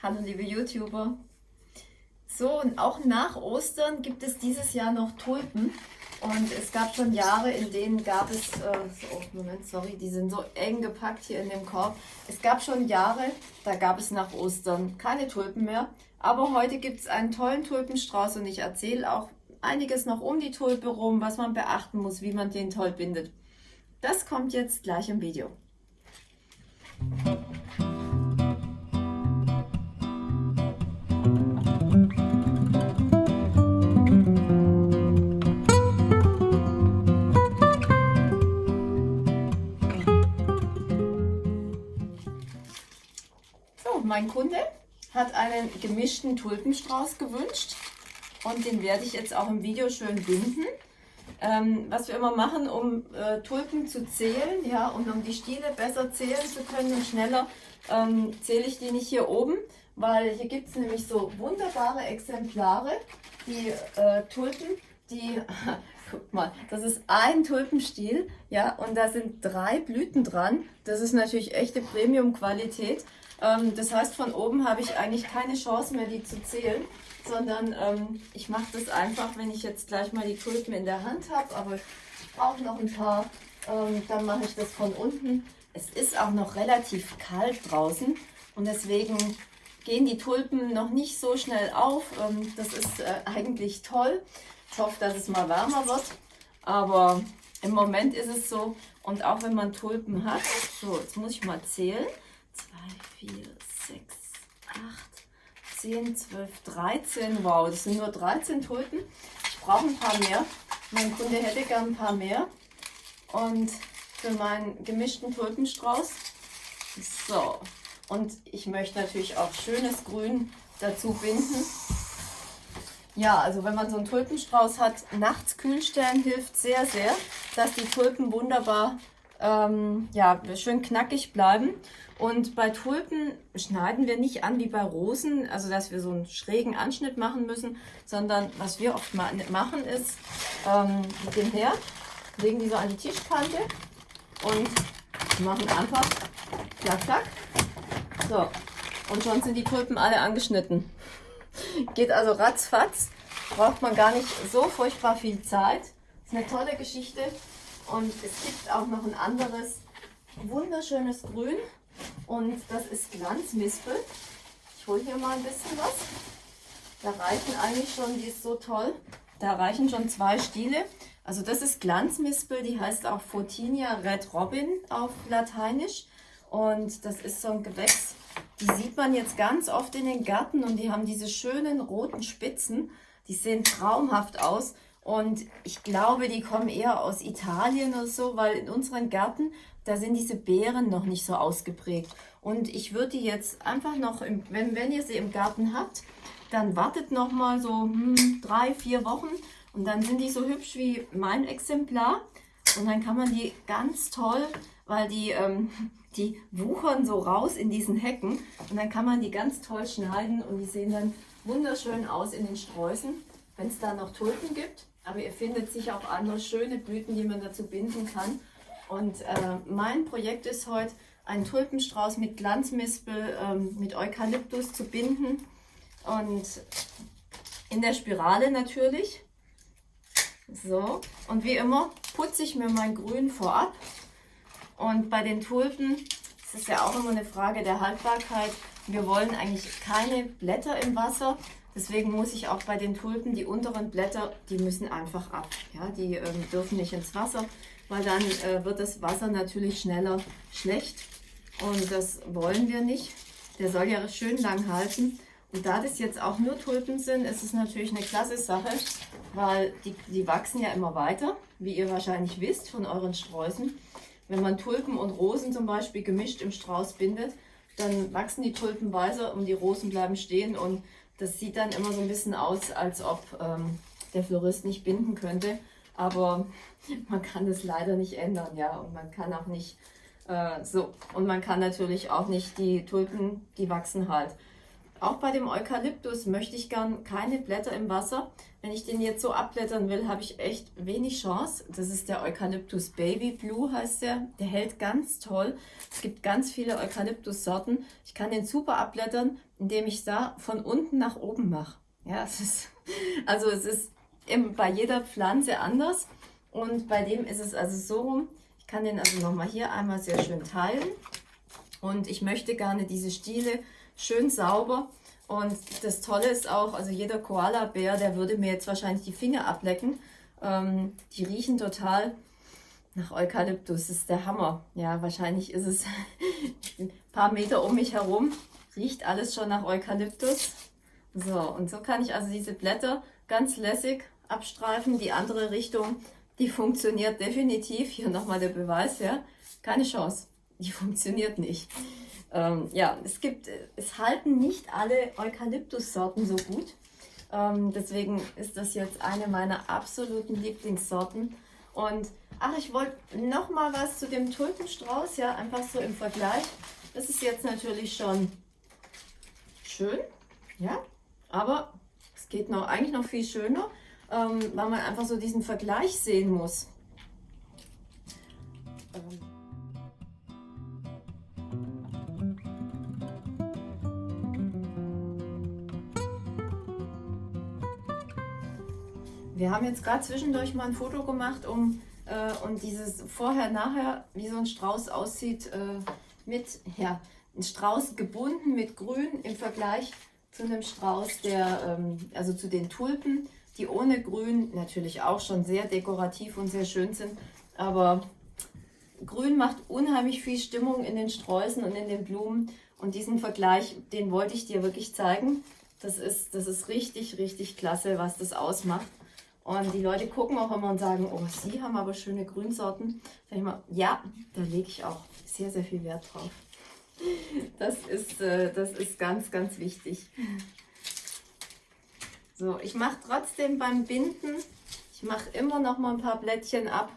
Hallo liebe YouTuber. So, und auch nach Ostern gibt es dieses Jahr noch Tulpen. Und es gab schon Jahre, in denen gab es, äh, oh Moment, sorry, die sind so eng gepackt hier in dem Korb. Es gab schon Jahre, da gab es nach Ostern keine Tulpen mehr. Aber heute gibt es einen tollen Tulpenstrauß und ich erzähle auch einiges noch um die Tulpe rum, was man beachten muss, wie man den toll bindet. Das kommt jetzt gleich im Video. Mein Kunde hat einen gemischten Tulpenstrauß gewünscht und den werde ich jetzt auch im Video schön binden. Ähm, was wir immer machen, um äh, Tulpen zu zählen, ja, und um die Stiele besser zählen zu können und schneller, ähm, zähle ich die nicht hier oben, weil hier gibt es nämlich so wunderbare Exemplare, die äh, Tulpen, die, guck mal, das ist ein Tulpenstiel, ja, und da sind drei Blüten dran. Das ist natürlich echte Premium-Qualität. Ähm, das heißt, von oben habe ich eigentlich keine Chance mehr, die zu zählen, sondern ähm, ich mache das einfach, wenn ich jetzt gleich mal die Tulpen in der Hand habe, aber ich brauche noch ein paar, ähm, dann mache ich das von unten. Es ist auch noch relativ kalt draußen und deswegen gehen die Tulpen noch nicht so schnell auf. Ähm, das ist äh, eigentlich toll. Ich hoffe, dass es mal wärmer wird, aber im Moment ist es so. Und auch wenn man Tulpen hat, so, jetzt muss ich mal zählen. 4, 6, 8, 10, 12, 13. Wow, das sind nur 13 Tulpen. Ich brauche ein paar mehr. Mein Kunde hätte gern ein paar mehr. Und für meinen gemischten Tulpenstrauß. So. Und ich möchte natürlich auch schönes Grün dazu binden. Ja, also wenn man so einen Tulpenstrauß hat, nachts kühl stellen hilft sehr, sehr, dass die Tulpen wunderbar ähm, ja, schön knackig bleiben. Und bei Tulpen schneiden wir nicht an wie bei Rosen, also dass wir so einen schrägen Anschnitt machen müssen, sondern was wir oft machen ist, ähm, mit dem Herd legen die so an die Tischkante und machen einfach klack, klack. So, und schon sind die Tulpen alle angeschnitten. Geht also ratzfatz, braucht man gar nicht so furchtbar viel Zeit. Ist eine tolle Geschichte. Und es gibt auch noch ein anderes wunderschönes Grün. Und das ist Glanzmispel. Ich hole hier mal ein bisschen was. Da reichen eigentlich schon, die ist so toll, da reichen schon zwei Stiele. Also das ist Glanzmispel, die heißt auch Photinia Red Robin auf Lateinisch. Und das ist so ein Gewächs, die sieht man jetzt ganz oft in den Gärten und die haben diese schönen roten Spitzen. Die sehen traumhaft aus. Und ich glaube, die kommen eher aus Italien oder so, weil in unseren Gärten, da sind diese Beeren noch nicht so ausgeprägt. Und ich würde die jetzt einfach noch, im, wenn, wenn ihr sie im Garten habt, dann wartet noch mal so hm, drei, vier Wochen und dann sind die so hübsch wie mein Exemplar. Und dann kann man die ganz toll, weil die, ähm, die wuchern so raus in diesen Hecken. Und dann kann man die ganz toll schneiden und die sehen dann wunderschön aus in den Sträußen, wenn es da noch Tulpen gibt. Aber ihr findet sicher auch andere schöne Blüten, die man dazu binden kann. Und äh, mein Projekt ist heute, einen Tulpenstrauß mit Glanzmispel, ähm, mit Eukalyptus zu binden. Und in der Spirale natürlich. So, und wie immer putze ich mir mein Grün vorab. Und bei den Tulpen das ist ja auch immer eine Frage der Haltbarkeit. Wir wollen eigentlich keine Blätter im Wasser. Deswegen muss ich auch bei den Tulpen die unteren Blätter, die müssen einfach ab. Ja, die ähm, dürfen nicht ins Wasser, weil dann äh, wird das Wasser natürlich schneller schlecht. Und das wollen wir nicht. Der soll ja schön lang halten. Und da das jetzt auch nur Tulpen sind, ist es natürlich eine klasse Sache, weil die, die wachsen ja immer weiter, wie ihr wahrscheinlich wisst von euren Sträußen. Wenn man Tulpen und Rosen zum Beispiel gemischt im Strauß bindet, dann wachsen die Tulpen weiter und die Rosen bleiben stehen und das sieht dann immer so ein bisschen aus, als ob ähm, der Florist nicht binden könnte. Aber man kann es leider nicht ändern, ja. Und man kann auch nicht äh, so. Und man kann natürlich auch nicht die Tulpen, die wachsen halt. Auch bei dem Eukalyptus möchte ich gern keine Blätter im Wasser. Wenn ich den jetzt so abblättern will, habe ich echt wenig Chance. Das ist der Eukalyptus Baby Blue heißt der. Der hält ganz toll. Es gibt ganz viele Eukalyptus-Sorten. Ich kann den super abblättern, indem ich da von unten nach oben mache. Ja, es ist, also es ist bei jeder Pflanze anders. Und bei dem ist es also so rum. Ich kann den also nochmal hier einmal sehr schön teilen. Und ich möchte gerne diese Stiele schön sauber. Und das Tolle ist auch, also jeder Koala-Bär, der würde mir jetzt wahrscheinlich die Finger ablecken. Ähm, die riechen total nach Eukalyptus. Das ist der Hammer. Ja, wahrscheinlich ist es ein paar Meter um mich herum. Riecht alles schon nach Eukalyptus. So, und so kann ich also diese Blätter ganz lässig abstreifen. Die andere Richtung, die funktioniert definitiv. Hier nochmal der Beweis, ja. Keine Chance. Die funktioniert nicht. Ähm, ja, es gibt, es halten nicht alle Eukalyptussorten so gut. Ähm, deswegen ist das jetzt eine meiner absoluten Lieblingssorten. Und ach, ich wollte noch mal was zu dem Tulpenstrauß, ja, einfach so im Vergleich. Das ist jetzt natürlich schon schön, ja, aber es geht noch eigentlich noch viel schöner, ähm, weil man einfach so diesen Vergleich sehen muss. Ähm, Wir haben jetzt gerade zwischendurch mal ein Foto gemacht, um äh, und dieses vorher-nachher, wie so ein Strauß aussieht, äh, mit, ja, ein Strauß gebunden mit Grün im Vergleich zu einem Strauß, der, ähm, also zu den Tulpen, die ohne Grün natürlich auch schon sehr dekorativ und sehr schön sind, aber Grün macht unheimlich viel Stimmung in den Sträußen und in den Blumen und diesen Vergleich, den wollte ich dir wirklich zeigen. Das ist, das ist richtig, richtig klasse, was das ausmacht. Und die Leute gucken auch immer und sagen, oh, Sie haben aber schöne Grünsorten. Sag ich mal, ja, da lege ich auch sehr, sehr viel Wert drauf. Das ist, äh, das ist ganz, ganz wichtig. So, ich mache trotzdem beim Binden, ich mache immer noch mal ein paar Blättchen ab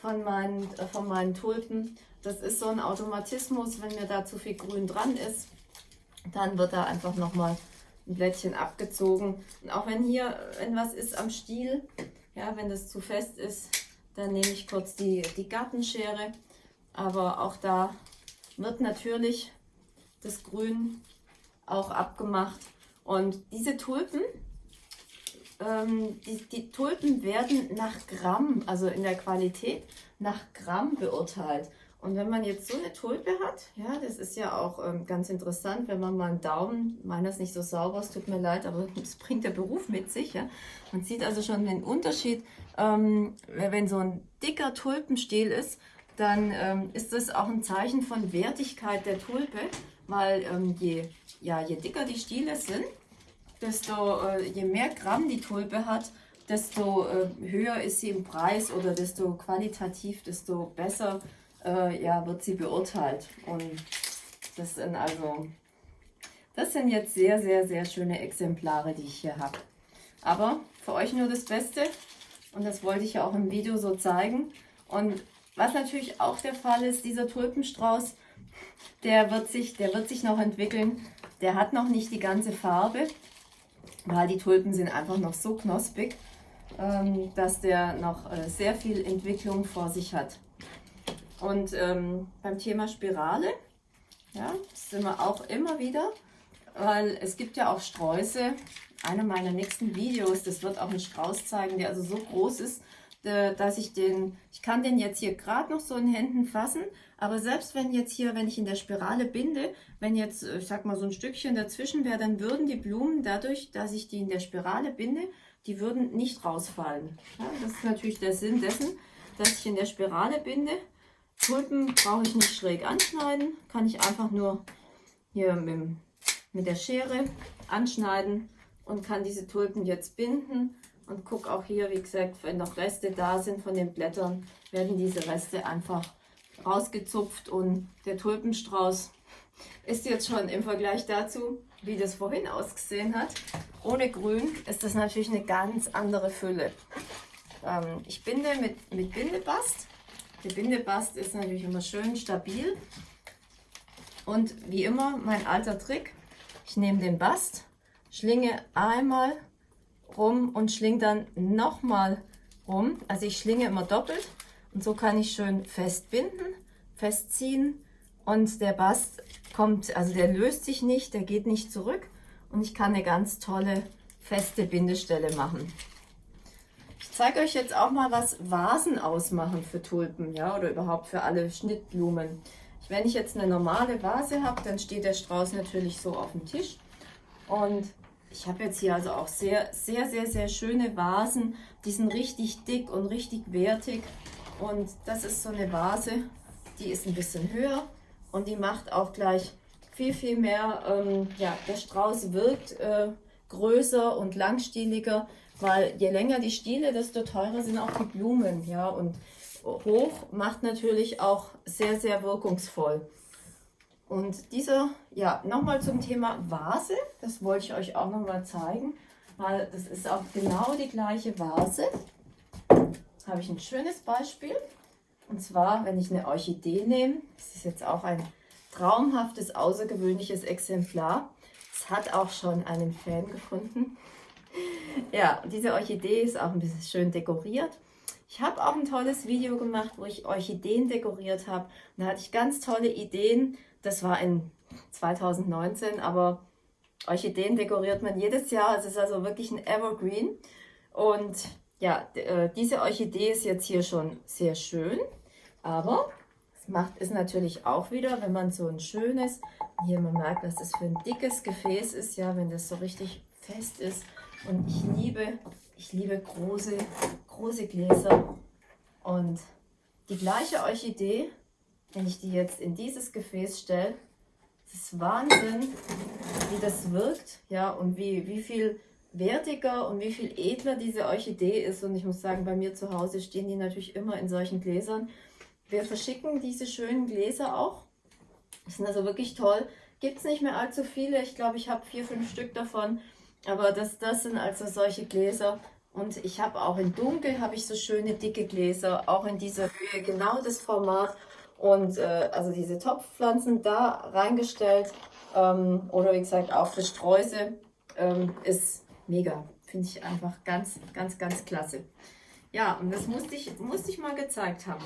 von meinen, äh, von meinen Tulpen. Das ist so ein Automatismus, wenn mir da zu viel Grün dran ist, dann wird da einfach noch mal ein Blättchen abgezogen. Und auch wenn hier, wenn was ist am Stiel, ja, wenn das zu fest ist, dann nehme ich kurz die, die Gartenschere. Aber auch da wird natürlich das Grün auch abgemacht. Und diese Tulpen, ähm, die, die Tulpen werden nach Gramm, also in der Qualität, nach Gramm beurteilt. Und wenn man jetzt so eine Tulpe hat, ja, das ist ja auch ähm, ganz interessant, wenn man mal einen Daumen, meiner ist nicht so sauber, es tut mir leid, aber das bringt der Beruf mit sich. Ja. Man sieht also schon den Unterschied, ähm, wenn so ein dicker Tulpenstiel ist, dann ähm, ist das auch ein Zeichen von Wertigkeit der Tulpe, weil ähm, je, ja, je dicker die Stiele sind, desto äh, je mehr Gramm die Tulpe hat, desto äh, höher ist sie im Preis oder desto qualitativ, desto besser äh, ja, wird sie beurteilt. Und das sind also, das sind jetzt sehr, sehr, sehr schöne Exemplare, die ich hier habe. Aber für euch nur das Beste und das wollte ich ja auch im Video so zeigen. Und was natürlich auch der Fall ist, dieser Tulpenstrauß, der wird sich, der wird sich noch entwickeln. Der hat noch nicht die ganze Farbe, weil die Tulpen sind einfach noch so knospig, ähm, dass der noch äh, sehr viel Entwicklung vor sich hat. Und ähm, beim Thema Spirale, ja, sind wir auch immer wieder, weil es gibt ja auch Sträuße. Einer meiner nächsten Videos, das wird auch einen Strauß zeigen, der also so groß ist, dass ich den, ich kann den jetzt hier gerade noch so in Händen fassen, aber selbst wenn jetzt hier, wenn ich in der Spirale binde, wenn jetzt, ich sag mal, so ein Stückchen dazwischen wäre, dann würden die Blumen dadurch, dass ich die in der Spirale binde, die würden nicht rausfallen. Ja, das ist natürlich der Sinn dessen, dass ich in der Spirale binde Tulpen brauche ich nicht schräg anschneiden, kann ich einfach nur hier mit, mit der Schere anschneiden und kann diese Tulpen jetzt binden und gucke auch hier, wie gesagt, wenn noch Reste da sind von den Blättern, werden diese Reste einfach rausgezupft und der Tulpenstrauß ist jetzt schon im Vergleich dazu, wie das vorhin ausgesehen hat. Ohne Grün ist das natürlich eine ganz andere Fülle. Ähm, ich binde mit, mit Bindebast der Bindebast ist natürlich immer schön stabil. Und wie immer, mein alter Trick, Ich nehme den Bast, schlinge einmal rum und schlinge dann nochmal rum. Also ich schlinge immer doppelt und so kann ich schön festbinden, festziehen und der Bast kommt, also der löst sich nicht, der geht nicht zurück und ich kann eine ganz tolle feste Bindestelle machen. Zeige euch jetzt auch mal, was Vasen ausmachen für Tulpen, ja, oder überhaupt für alle Schnittblumen. Wenn ich jetzt eine normale Vase habe, dann steht der Strauß natürlich so auf dem Tisch. Und ich habe jetzt hier also auch sehr, sehr, sehr, sehr schöne Vasen. Die sind richtig dick und richtig wertig. Und das ist so eine Vase, die ist ein bisschen höher und die macht auch gleich viel, viel mehr, ähm, ja, der Strauß wirkt äh, größer und langstieliger, weil je länger die Stiele, desto teurer sind auch die Blumen, ja, und hoch macht natürlich auch sehr, sehr wirkungsvoll. Und dieser, ja, nochmal zum Thema Vase, das wollte ich euch auch nochmal zeigen, weil das ist auch genau die gleiche Vase. Habe ich ein schönes Beispiel. Und zwar, wenn ich eine Orchidee nehme, das ist jetzt auch ein traumhaftes, außergewöhnliches Exemplar. Es hat auch schon einen Fan gefunden. Ja, diese Orchidee ist auch ein bisschen schön dekoriert. Ich habe auch ein tolles Video gemacht, wo ich Orchideen dekoriert habe. Da hatte ich ganz tolle Ideen. Das war in 2019, aber Orchideen dekoriert man jedes Jahr. Es ist also wirklich ein Evergreen. Und ja, äh, diese Orchidee ist jetzt hier schon sehr schön. Aber es macht es natürlich auch wieder, wenn man so ein schönes, hier man merkt, dass das für ein dickes Gefäß ist, ja, wenn das so richtig fest ist. Und ich liebe, ich liebe große, große Gläser. Und die gleiche Orchidee, wenn ich die jetzt in dieses Gefäß stelle, es ist Wahnsinn, wie das wirkt, ja, und wie, wie viel wertiger und wie viel edler diese Orchidee ist. Und ich muss sagen, bei mir zu Hause stehen die natürlich immer in solchen Gläsern. Wir verschicken diese schönen Gläser auch. Die sind also wirklich toll. Gibt es nicht mehr allzu viele. Ich glaube, ich habe vier, fünf Stück davon. Aber das, das sind also solche Gläser, und ich habe auch in Dunkel habe ich so schöne dicke Gläser, auch in dieser Höhe, genau das Format. Und äh, also diese Topfpflanzen da reingestellt ähm, oder wie gesagt auch für Sträuße ähm, ist mega. Finde ich einfach ganz, ganz, ganz klasse. Ja, und das musste ich, musste ich mal gezeigt haben.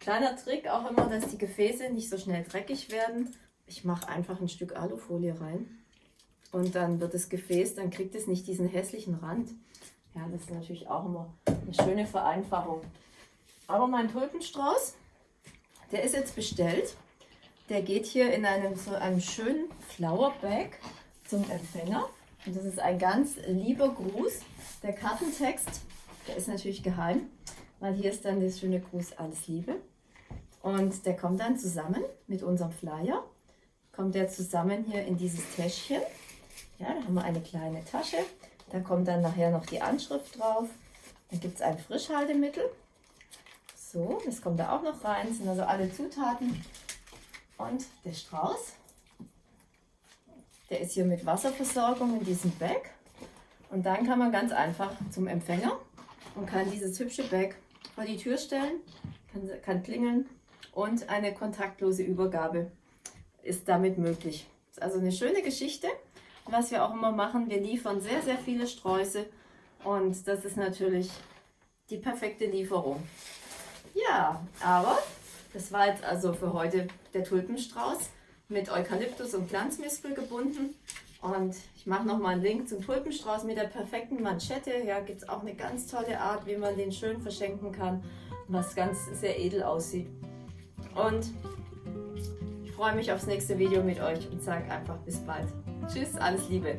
Kleiner Trick auch immer, dass die Gefäße nicht so schnell dreckig werden. Ich mache einfach ein Stück Alufolie rein und dann wird das Gefäß, dann kriegt es nicht diesen hässlichen Rand. Ja, das ist natürlich auch immer eine schöne Vereinfachung. Aber mein Tulpenstrauß, der ist jetzt bestellt. Der geht hier in einem, so einem schönen Flower Bag zum Empfänger. Und das ist ein ganz lieber Gruß. Der Kartentext, der ist natürlich geheim, weil hier ist dann das schöne Gruß Alles Liebe. Und der kommt dann zusammen mit unserem Flyer. Kommt der zusammen hier in dieses Täschchen. Ja, da haben wir eine kleine Tasche. Da kommt dann nachher noch die Anschrift drauf. Dann gibt es ein Frischhaltemittel. So, das kommt da auch noch rein. Das sind also alle Zutaten. Und der Strauß, der ist hier mit Wasserversorgung in diesem Bag. Und dann kann man ganz einfach zum Empfänger und kann dieses hübsche Bag vor die Tür stellen, kann, kann klingeln und eine kontaktlose Übergabe ist damit möglich. Das ist also eine schöne Geschichte was wir auch immer machen, wir liefern sehr, sehr viele Sträuße und das ist natürlich die perfekte Lieferung. Ja, aber das war jetzt also für heute der Tulpenstrauß mit Eukalyptus und Glanzmispel gebunden. Und ich mache nochmal einen Link zum Tulpenstrauß mit der perfekten Manschette. Ja, gibt es auch eine ganz tolle Art, wie man den schön verschenken kann, was ganz sehr edel aussieht. Und freue mich aufs nächste Video mit euch und sage einfach bis bald. Tschüss, alles Liebe.